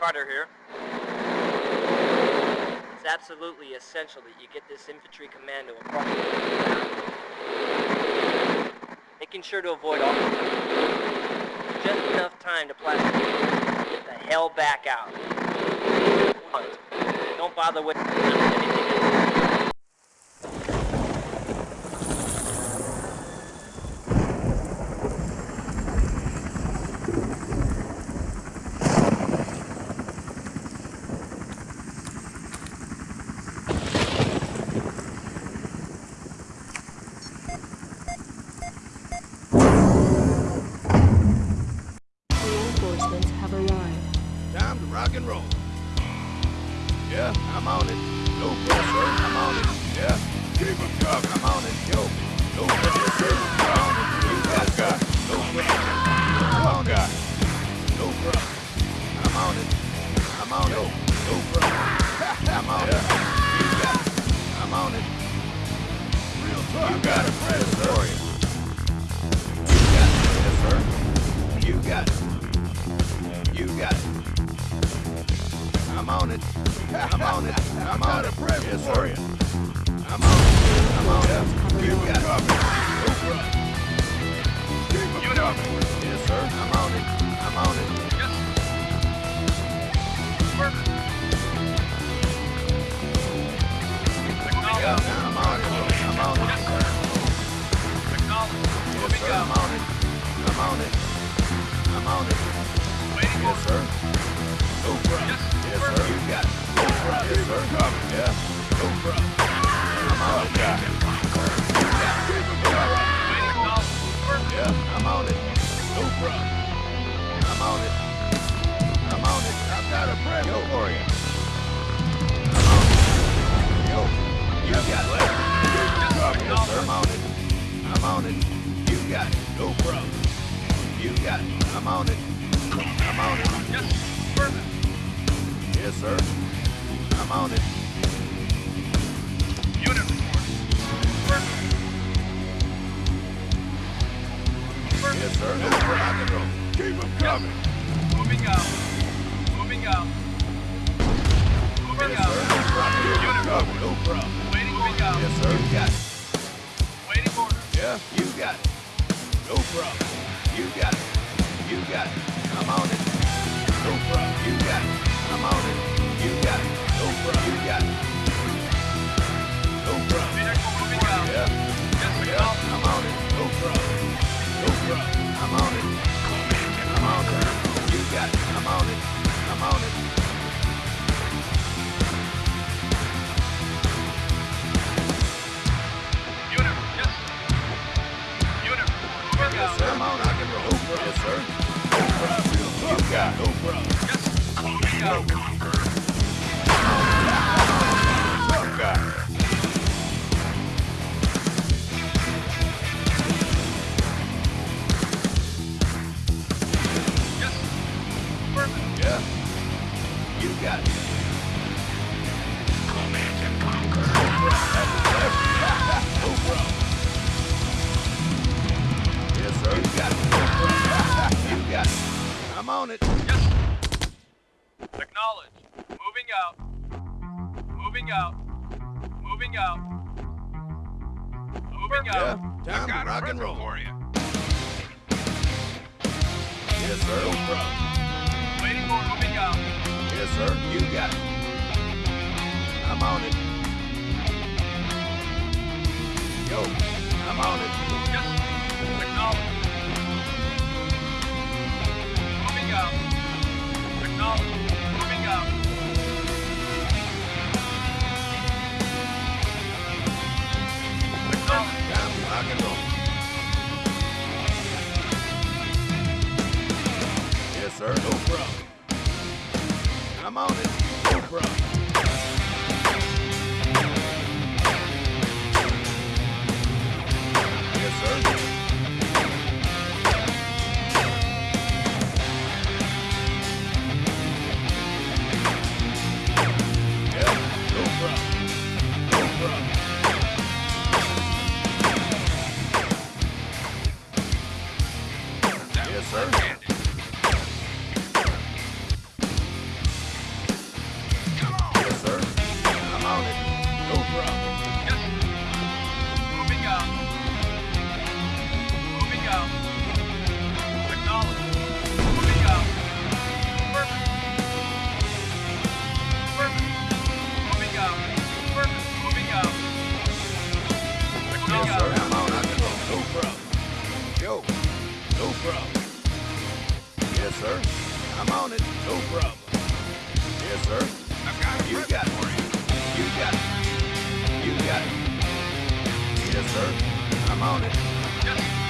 Carter here. It's absolutely essential that you get this infantry commando across Making sure to avoid all just enough time to plastic get the hell back out. Don't bother with anything Yeah, I'm on it. No pressure, I'm on it. Yeah, keep it coming. I'm on it. Yo, no pressure, I'm on it. You got got no pressure. I'm on it. No pressure. I'm on it. I'm on it. No pressure. I'm on it. You got. I'm on it. Real talk. You got it, on it. I'm on it. I'm on it. Yes, sir. I'm on it. I'm on it. Got it. No. Keep it coming. Yes, sir. I'm on it. I'm on it. Yeah, I'm on it. I'm on it. Yes, sir. I'm on it. I'm on it. I'm on it. Yes, sir. Problem. Yes, sir. You got problem. Yes, sir. Yeah. Problem. I'm on Yes, sir. I'm on it. Yes, sir. No problem. Rock and roll. Keep them coming. Moving out. Moving out. Moving Yes, sir. out. No problem. Keep 'em coming. No problem. Waiting moving out. Yes, sir. You got it. Waiting orders. Yeah, you got it. No problem. You got it. You got it. I'm on it. No problem. You got it. I'm on it. You got it. No problem. You got it. No problem. Vehicle moving out. Yeah. Yes, Yeah. I'm on it. No problem. No problem. I'm on it. I'm on it. You got it. I'm on it. I'm on it. Unit. Yes. Unit. Yes, sir. I'm on. I can roll. Yes, sir. No problem. You got it. No problem. Yes. Moving out. Moving out. Moving out. Yeah. out. Time to rock and roll. for you. Yes, sir. No problem. Waiting for moving out. Yes, sir. You got it. I'm on it. Yo, I'm on it. Yes. Acknowledged. sir. I'm on it. No problem. Yes, sir. I've got it. You got it. You got it. You got it. Yes, sir. I'm on it. Yes.